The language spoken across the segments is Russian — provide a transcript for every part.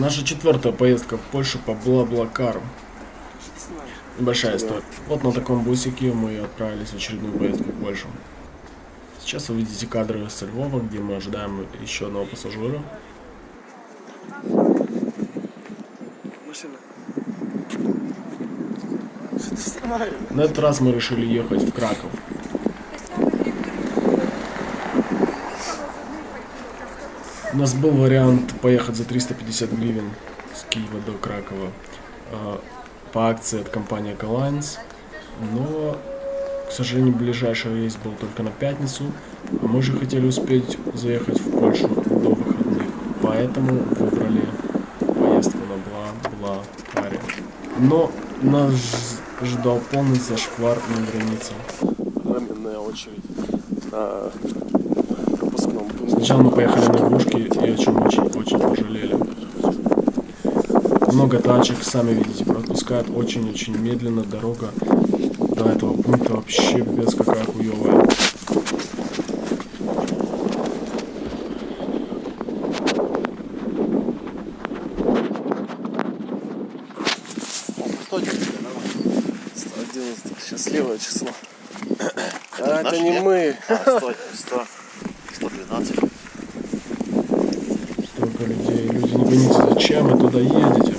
Наша четвертая поездка в Польшу по Бла-Блакару. Большая история. Вот на таком бусике мы отправились в очередную поездку в Польшу. Сейчас вы видите кадры со Львова, где мы ожидаем еще одного пассажира. На этот раз мы решили ехать в Краков. У нас был вариант поехать за 350 гривен с Киева до Кракова э, по акции от компании Эколайнс, но, к сожалению, ближайший рейс был только на пятницу, а мы же хотели успеть заехать в Польшу до выходных, поэтому выбрали поездку на Бла-Бла-Каре. Но нас ждал полный зашквар на границе. Временная очередь на пропускном пункте. Сначала мы поехали на Грушки и о чем очень-очень пожалели. Много тачек, сами видите, пропускают очень-очень медленно. Дорога до этого пункта вообще без какая хуевая. Кто тебе? 111. Счастливое число. А наш это не нет? мы. А, 100, 100, 112. Столько людей. Люди, не поймите, зачем вы туда едете?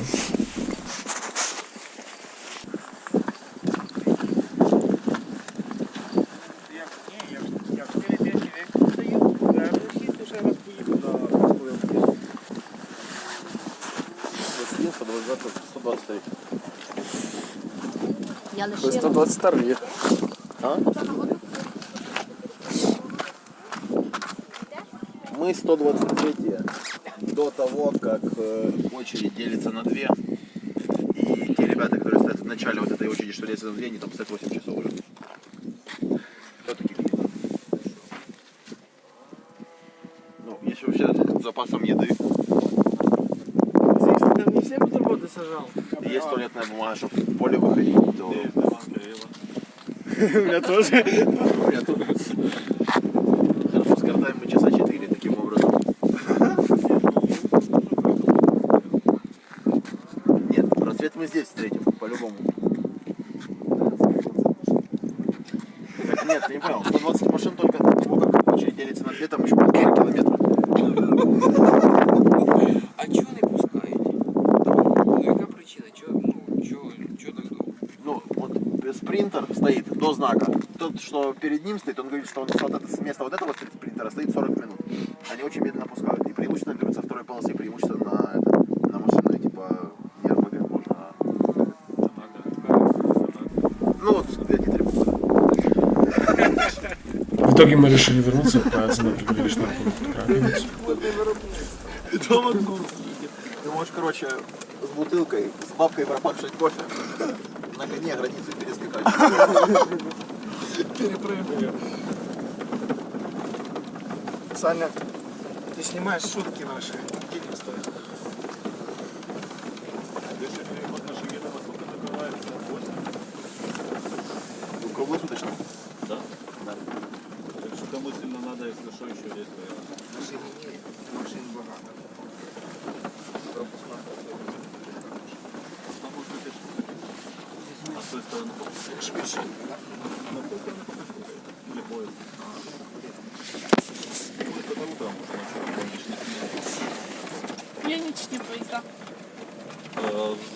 По 20, 123. Я лишила. 122. А? Мы 123 до того, как э, очередь делится на две. И те ребята, которые стоят в начале вот этой очереди, что делится на две, они там стоят 8 часов уже. Кто такие люди? Ну, если вообще с запасом еды, Там не все бутерброды сажал. есть туалетная бумага, чтобы в поле выходить. У меня тоже. У меня тут. Мы здесь встретим, по-любому. Нет, ты не понял, 120 машин только того, как очередь делится на две, там еще полтора километра. А чого не пускаєте? Ну яка причина? Чого, ну, чого, чого так довго? Ну, вот спринтер стоит до знака. Тот, что перед ним стоит, он говорит, что он с, вот это, с места вот этого спринтера стоит 40 минут. Они очень медленно пускают. И преимущественно берут со второй полосы, преимущественно на, это, на машины типа не РПГ, а... Ну вот, эти три буквы. В итоге мы решили вернуться и отправиться на приграничный пункт Краковец. Дома Ты можешь, короче, с бутылкой, с бабкой пропавшей кофе на коне границу перескакать. Саня, ты снимаешь шутки наши. Денег стоит. Ну, круглосуточно. Да? Да. Так что кому сильно надо, если что, еще есть вариант. Машин нет, машин багато. А может быть, это- А с той стороны Швидше. На той стороны попустили. Или поезд. Поезд это утром, может, ночью, ночных П'янічні поїзда. Е,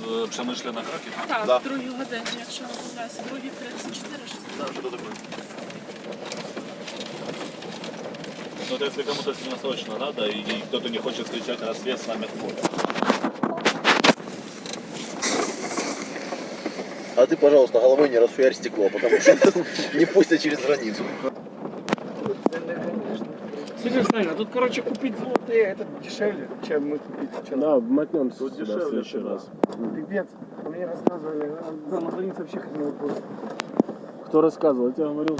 З Przemyśle на Kraków? Так, Да. в другій годині, якщо не помиляюся, другі 34 6. Да, что такое? Ну, Это если кому-то сильно срочно надо, и, кто-то не хочет встречать рассвет с нами в поле. А ты, пожалуйста, головой не расшуярь стекло, потому что не пустят через границу. Слушай, Саня, тут, короче, купить золотые, это дешевле, чем мы купить сейчас. Да, мотнемся Тут сюда в дешевле следующий раз. Пипец. Мне рассказывали, а за на границе вообще будет. Кто рассказывал? Я тебе говорил.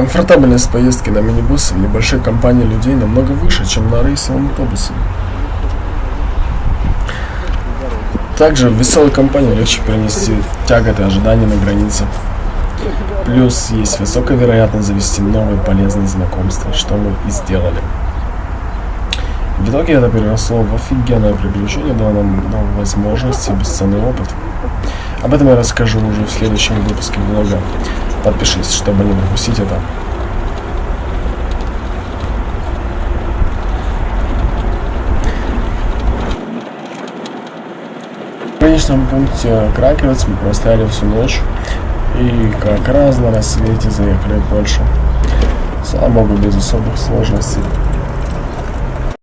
Комфортабельность поездки на минибусе в небольшой компании людей намного выше, чем на рейсовом автобусе. Также в веселой компании легче перенести тяготы ожидания на границе. Плюс есть высокая вероятность завести новые полезные знакомства, что мы и сделали. В итоге это переросло в офигенное приключение, дало нам новые возможности бесценный опыт. Об этом я расскажу уже в следующем выпуске влога. Подпишись, чтобы не пропустить это. В конечном пункте Кракевец мы простояли всю ночь и как раз на рассвете заехали в Польшу. Слава богу, без особых сложностей.